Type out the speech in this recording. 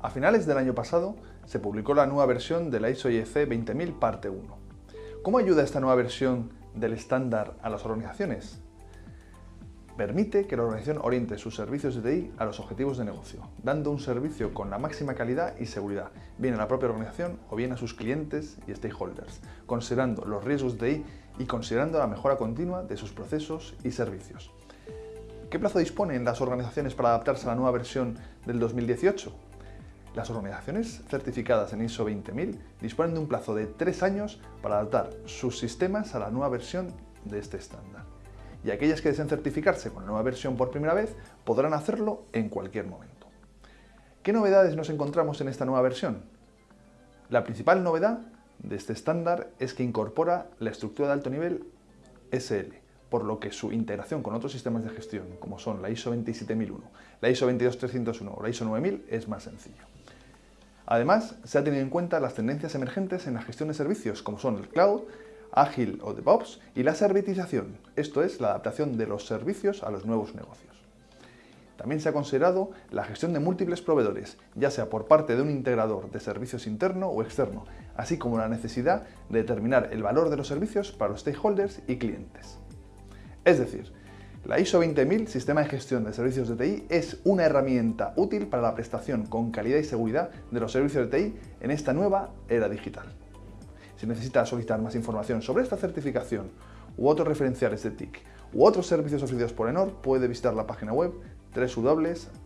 A finales del año pasado se publicó la nueva versión de la ISO IEC 20000 parte 1. ¿Cómo ayuda esta nueva versión del estándar a las organizaciones? Permite que la organización oriente sus servicios de TI a los objetivos de negocio, dando un servicio con la máxima calidad y seguridad, bien a la propia organización o bien a sus clientes y stakeholders, considerando los riesgos de TI y considerando la mejora continua de sus procesos y servicios. ¿Qué plazo disponen las organizaciones para adaptarse a la nueva versión del 2018? Las organizaciones certificadas en ISO 20000 disponen de un plazo de tres años para adaptar sus sistemas a la nueva versión de este estándar. Y aquellas que deseen certificarse con la nueva versión por primera vez podrán hacerlo en cualquier momento. ¿Qué novedades nos encontramos en esta nueva versión? La principal novedad de este estándar es que incorpora la estructura de alto nivel SL, por lo que su integración con otros sistemas de gestión, como son la ISO 27001, la ISO 22301 o la ISO 9000, es más sencillo. Además, se ha tenido en cuenta las tendencias emergentes en la gestión de servicios, como son el cloud, ágil o DevOps, y la servitización, esto es, la adaptación de los servicios a los nuevos negocios. También se ha considerado la gestión de múltiples proveedores, ya sea por parte de un integrador de servicios interno o externo, así como la necesidad de determinar el valor de los servicios para los stakeholders y clientes. Es decir, la ISO 20000, Sistema de Gestión de Servicios de TI, es una herramienta útil para la prestación con calidad y seguridad de los servicios de TI en esta nueva era digital. Si necesita solicitar más información sobre esta certificación u otros referenciales de TIC u otros servicios ofrecidos por ENOR, puede visitar la página web www.enor.com.